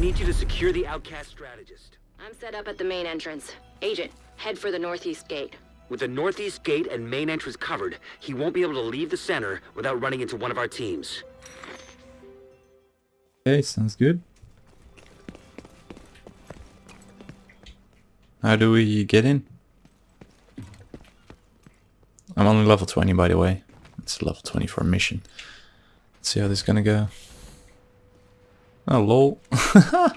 need you to secure the outcast strategist. I'm set up at the main entrance. Agent, head for the northeast gate. With the northeast gate and main entrance covered, he won't be able to leave the center without running into one of our teams. Okay, sounds good. How do we get in? I'm only level 20 by the way. It's a level 24 mission. Let's see how this is gonna go. Oh lol.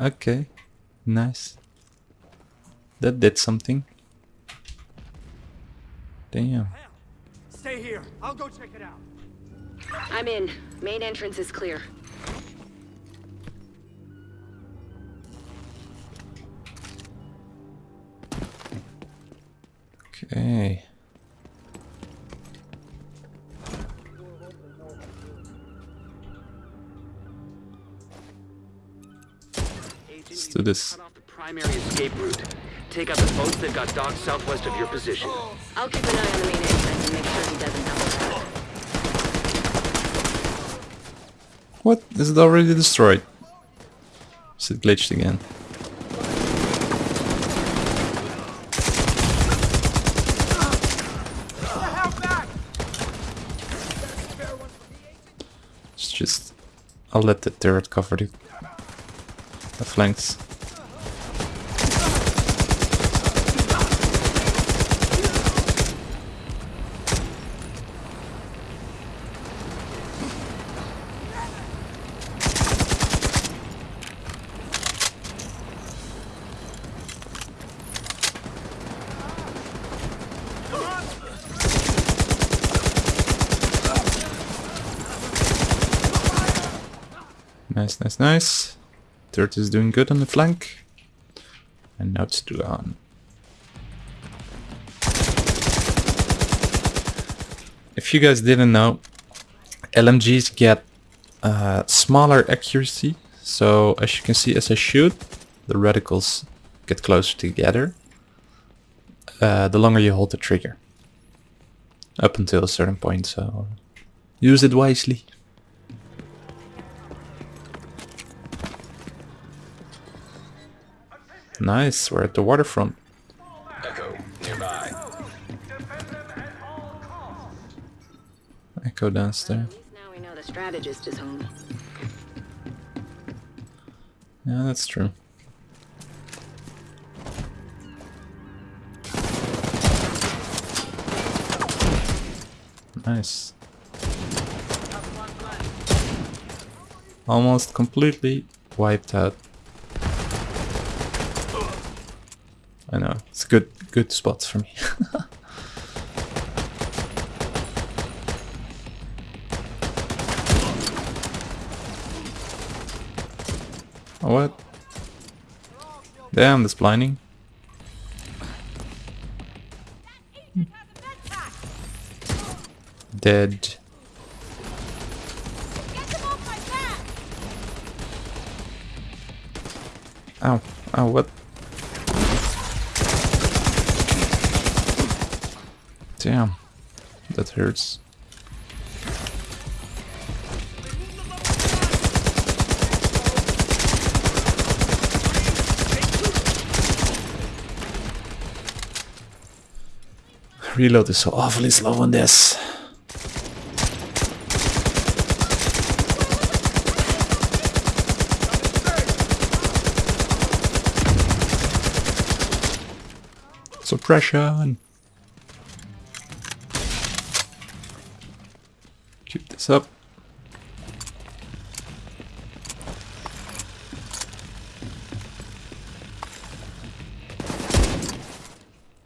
okay. Nice. That did something. Damn. Stay here. I'll go check it out. I'm in. Main entrance is clear. Okay. This. Cut off the primary escape route. Take out the boats that got docked southwest of your position. I'll keep an eye on the main entrance and make sure he doesn't double tap. What? Is it already destroyed? Is it glitched again? It's just... I'll let the turret cover the, the flanks. Nice, nice, nice. Turret is doing good on the flank. And now it's Duan. If you guys didn't know, LMGs get uh, smaller accuracy. So as you can see, as I shoot, the reticles get closer together. Uh, the longer you hold the trigger. Up until a certain point, so use it wisely. Nice, we're at the waterfront. Echo, nearby. Echo downstairs. Now we know the strategist is home. Yeah, that's true. Nice. Almost completely wiped out. Good good spots for me. Oh, what? Damn, this blinding. Dead. Ow. Ow, what? Damn. That hurts. Reload is so awfully slow on this. Suppression. This up.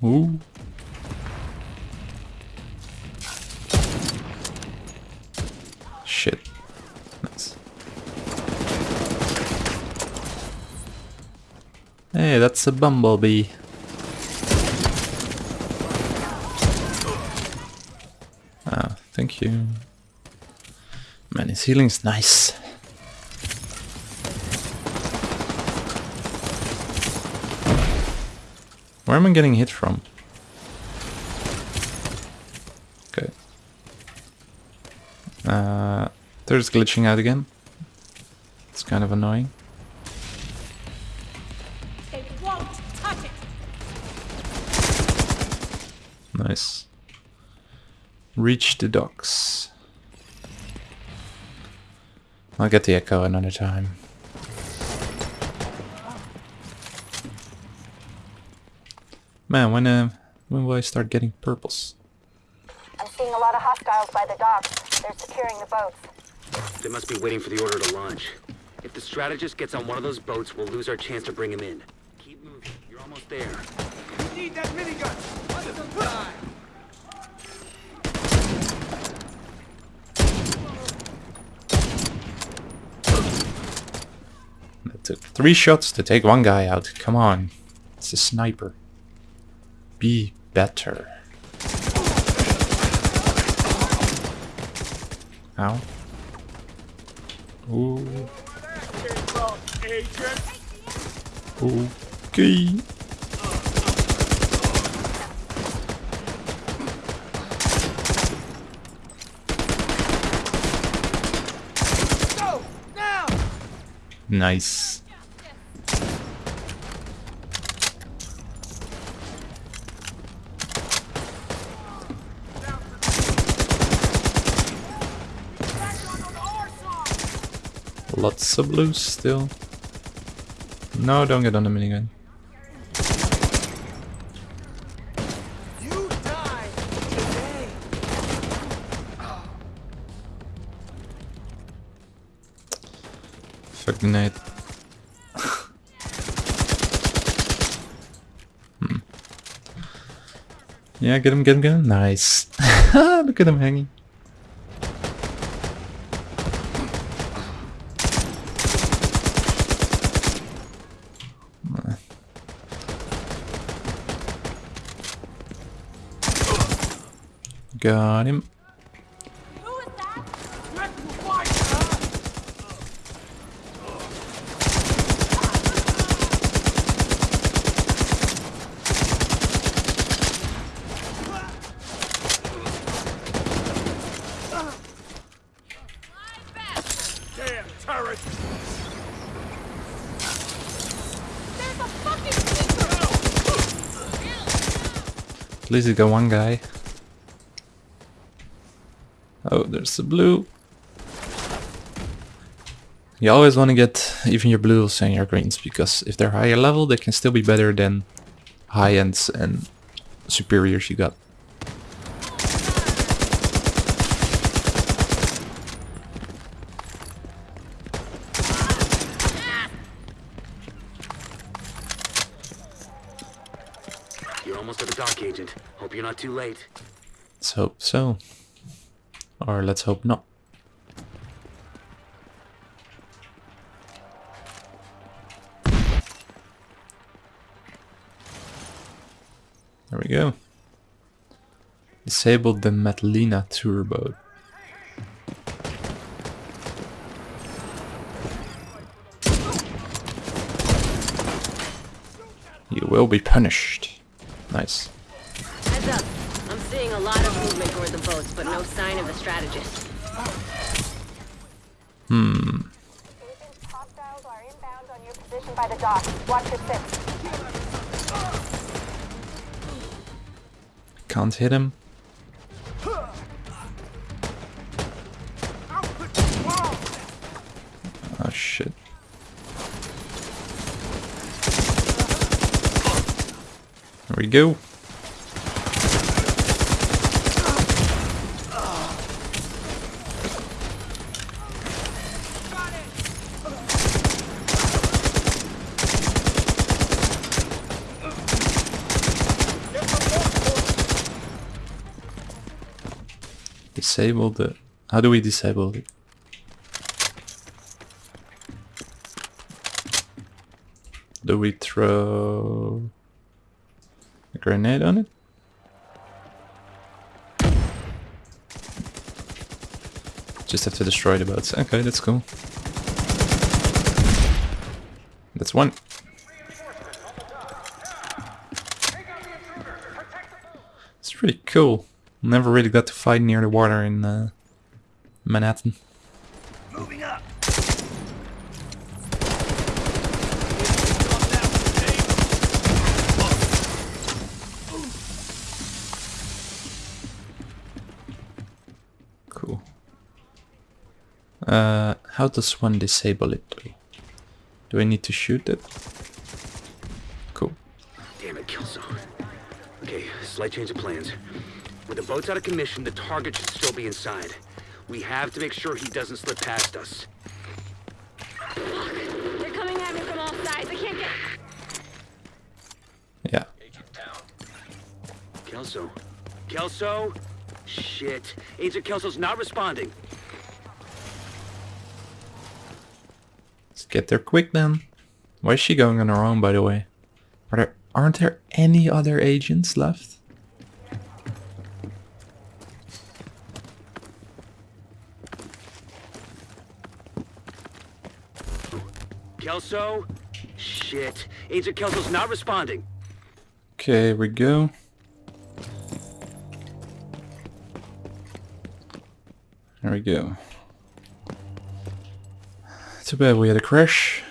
Ooh. Shit. Nice. Hey, that's a bumblebee. Ah, thank you. Healing's nice. Where am I getting hit from? Okay. Uh, there's glitching out again. Let's kind of annoying. They won't touch it. Nice. Reach the docks. I'll get the echo another time. Man, when uh, when will I start getting purples? I'm seeing a lot of hostiles by the docks. They're securing the boats. They must be waiting for the order to launch. If the strategist gets on one of those boats, we'll lose our chance to bring him in. Keep moving. You're almost there. We need that minigun. Under some Took three shots to take one guy out. Come on. It's a sniper. Be better. Ow. Ooh. Okay. Go now. Nice. Lots of blues still. No, don't get on the minigun. Night. hmm. Yeah, get him, get him, get him. Nice. Look at him hanging. Got him. Who is that? Let me fight. huh? Damn turret. There's a fucking sneaker. At least you got one guy. Oh, there's the blue. You always want to get even your blues and your greens because if they're higher level, they can still be better than high ends and superiors you got. You're almost at the dock, Agent. Hope you're not too late. Let's hope so. Or let's hope not. There we go. Disabled the Matlina turbo. You will be punished. Nice. Heads up. I'm seeing a lot of movement toward the boats, but no sign of the strategist. Hmm. Agents, hostiles are go. Disable the... How do we disable it? Do we throw grenade on it? Just have to destroy the boats. Okay, that's cool. That's one. It's pretty cool. Never really got to fight near the water in uh, Manhattan. How does one disable it? Do I need to shoot it? Cool. Damn it, Killzone. Okay, slight change of plans. With the boats out of commission, the target should still be inside. We have to make sure he doesn't slip past us. They're coming at me from all sides. I can't get. Yeah. Agent down. Kelso? Kelso? Shit. Agent Kelso's not responding. Get there quick then. Why is she going on her own by the way? Are there aren't there any other agents left? Kelso? Shit. Agent Kelso's not responding. Okay, here we go. There we go. Too bad we had a crash.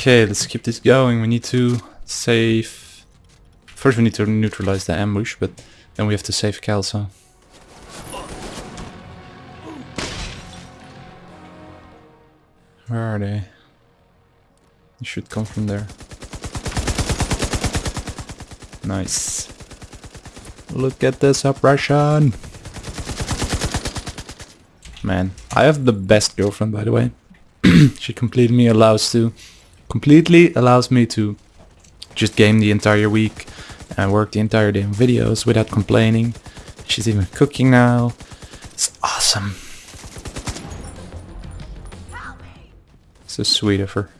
Okay, let's keep this going. We need to save... First we need to neutralize the ambush, but then we have to save Kelso. Where are they? They should come from there. Nice. Look at this suppression! Man, I have the best girlfriend by the way. she completely allows to completely allows me to just game the entire week and work the entire day on videos without complaining. She's even cooking now. It's awesome. So sweet of her.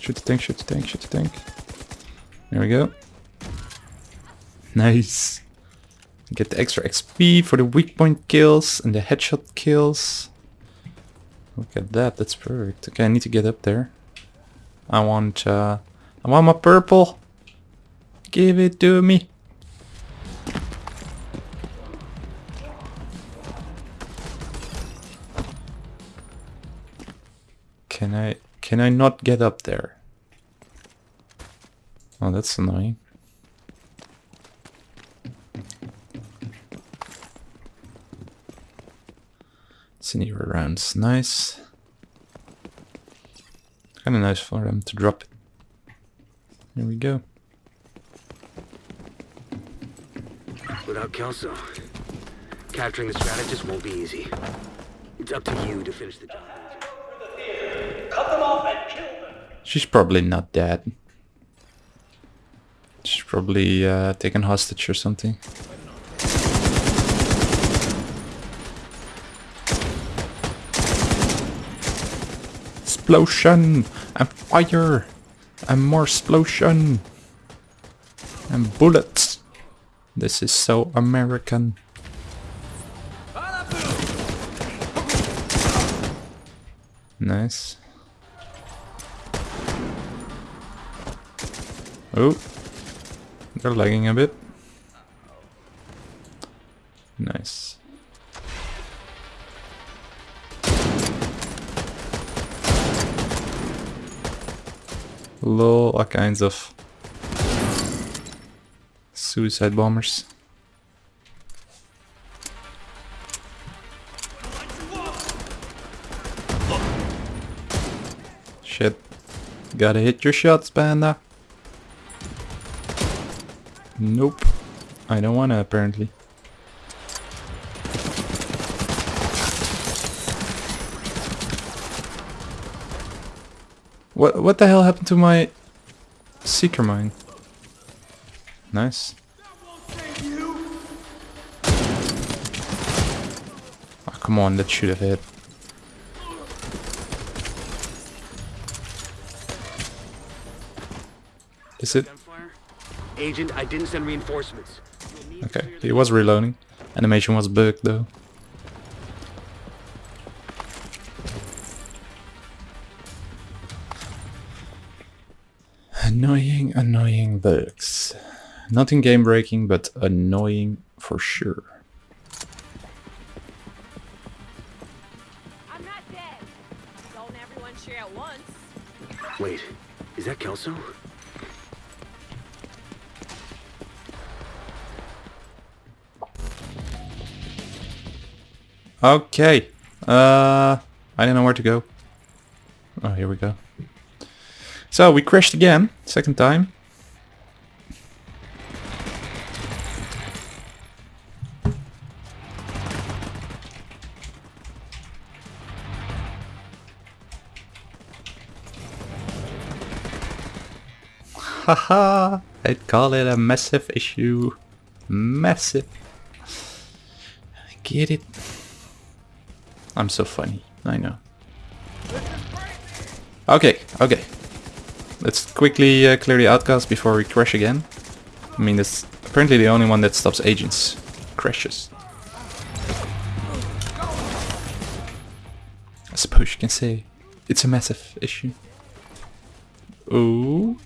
Shoot the tank, shoot the tank, shoot the tank. There we go. Nice. Get the extra XP for the weak point kills and the headshot kills. Look at that, that's perfect. Okay, I need to get up there. I want, uh, I want my purple. Give it to me. Can I, can I not get up there? Oh, that's annoying. It's anywhere around. Nice. Kinda nice for them to drop it. There we go. Without Kelso, capturing the strategist won't be easy. It's up to you to finish the job. She's probably not dead. She's probably uh, taken hostage or something. Explosion! And fire! And more explosion! And bullets! This is so American. Nice. Oh, they're lagging a bit. All kinds of suicide bombers. Shit. Gotta hit your shots, panda. Nope. I don't wanna, apparently. What what the hell happened to my seeker mine? Nice. Oh, come on, that should have hit. Is it? Agent, I didn't send reinforcements. You'll need to Okay, he was reloading. Animation was bugged though. Nothing game breaking, but annoying for sure. I'm not dead. Don't everyone share at once. Wait, is that Kelso? Okay. Uh, I don't know where to go. Oh, here we go. So we crashed again, second time. Haha, I'd call it a massive issue. Massive. Get it? I'm so funny. I know. Okay, okay. Let's quickly uh, clear the outcast before we crash again. I mean, that's apparently the only one that stops agents. Crashes. I suppose you can say it's a massive issue. Oh.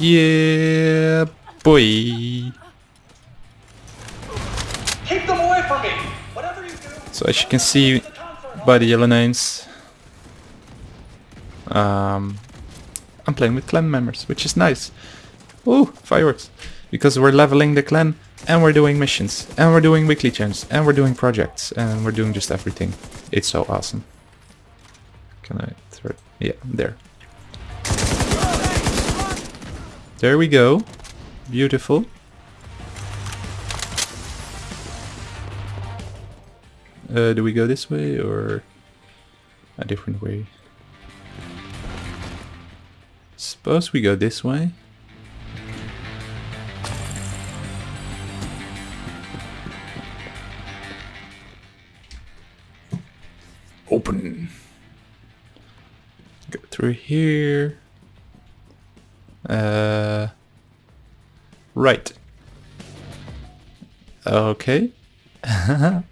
Yeah, boy. Keep them away from me! Whatever you do, So as you can see by the yellow names, um, I'm playing with clan members, which is nice. Ooh, fireworks! Because we're leveling the clan, and we're doing missions, and we're doing weekly chants, and we're doing projects, and we're doing just everything. It's so awesome. Can I throw it? Yeah, there. There we go. Beautiful. Uh, do we go this way or a different way? Suppose we go this way. Open. Go through here. Uh, right. Okay.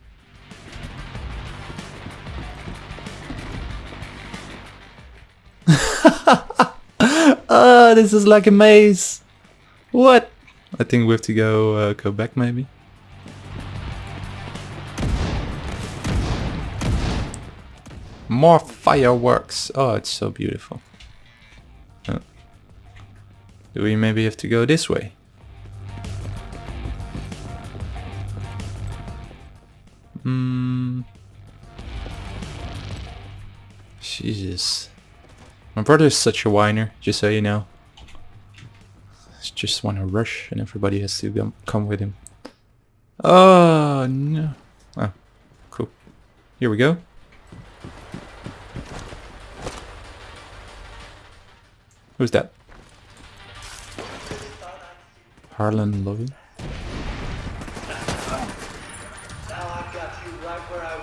Ah, this is like a maze. What? I think we have to go uh, go back maybe. More fireworks. Oh, it's so beautiful. Do we maybe have to go this way? Hmm. Jesus. My brother is such a whiner, just so you know. He just want to rush and everybody has to come, come with him. Oh, no. Oh, cool. Here we go. Who's that?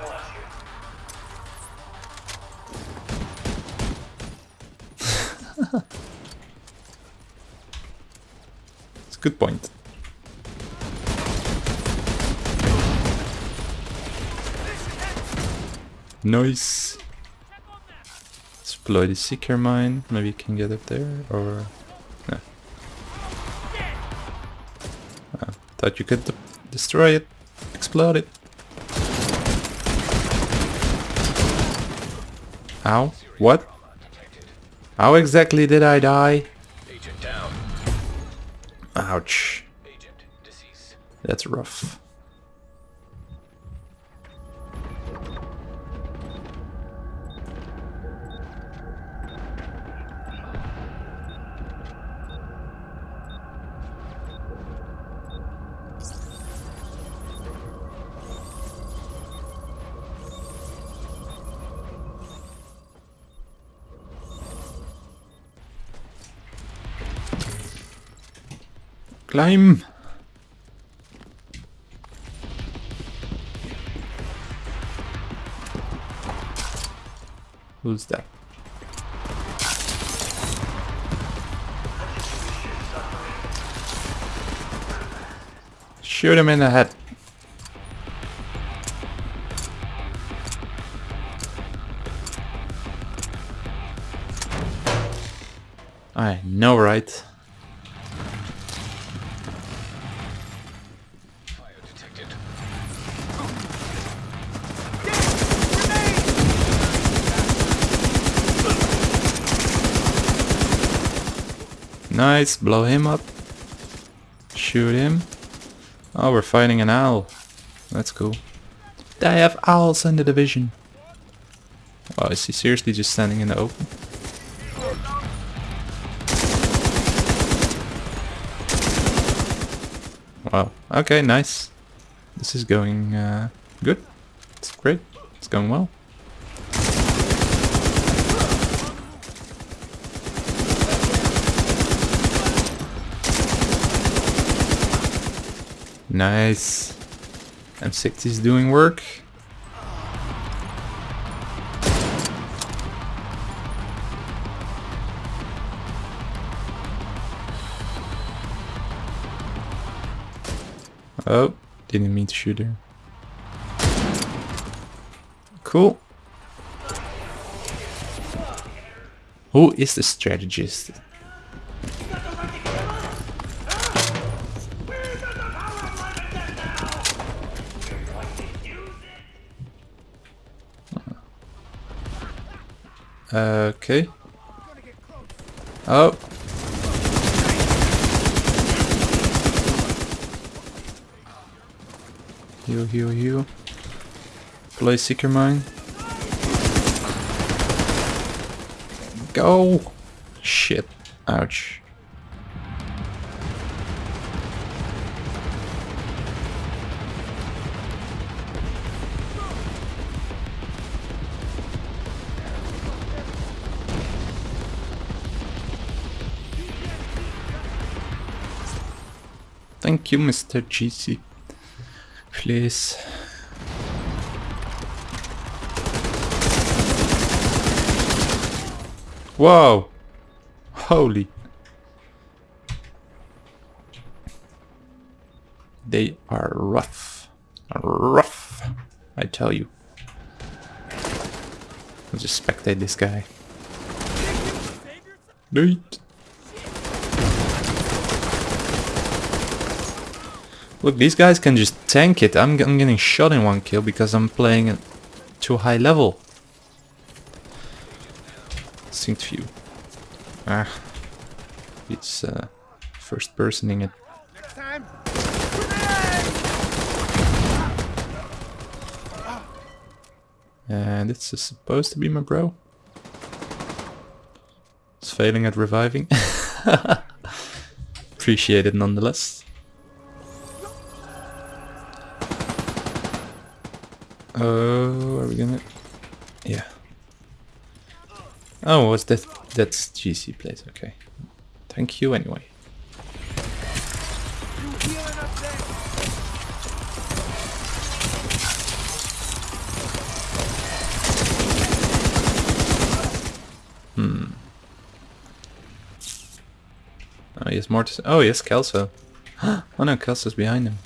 Want you. It's a good point. Nice. Exploit the seeker mine. Maybe you can get up there, or thought you could destroy it, explode it. How? What? How exactly did I die? Ouch. That's rough. Climb! Who's that? Shoot him in the head. I know, right? Nice, blow him up. Shoot him. Oh, we're fighting an owl. That's cool. They have owls in the division. Wow, is he seriously just standing in the open? Wow, okay, nice. This is going uh, good. It's great. It's going well. Nice. M60 is doing work. Oh, didn't mean to shoot her. Cool. Who is the strategist? Okay. Oh. Heal, heal, heal. Play Seeker Mine. Go! Shit. Ouch. Thank you, Mr. GC. Please. Whoa! Holy. They are rough. Rough. I tell you. I'll just spectate this guy. Wait. Look, these guys can just tank it. I'm, I'm getting shot in one kill because I'm playing at too high level. Synced view. Ah. It's uh, first personing it. And it's is supposed to be my bro. It's failing at reviving. Appreciate it nonetheless. Oh, are we gonna? Yeah. Oh, was that? That's GC place. Okay. Thank you anyway. There? Oh, to say. Oh, yes, Kelso. oh no, Kelso's behind him.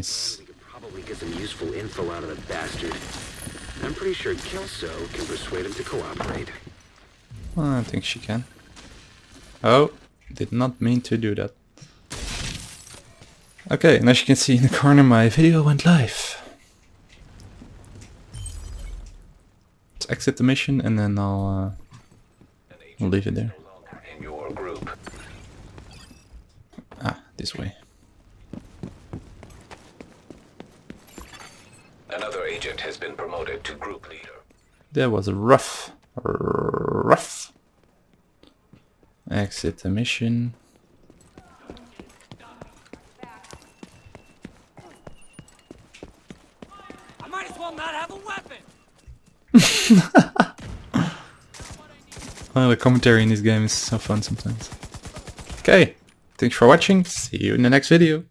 Nice. We could probably get some useful info out of the bastard. I'm pretty sure Kelso can persuade him to cooperate. Well, I think she can. Oh, did not mean to do that. Okay, and as you can see in the corner, my video went live. Let's exit the mission and then I'll, uh, I'll leave it there. Ah, this way. Another agent has been promoted to group leader. That was rough. Rough. Exit the mission. I might as well not have a weapon. Oh, the commentary in this game is so fun sometimes. Okay, thanks for watching. See you in the next video.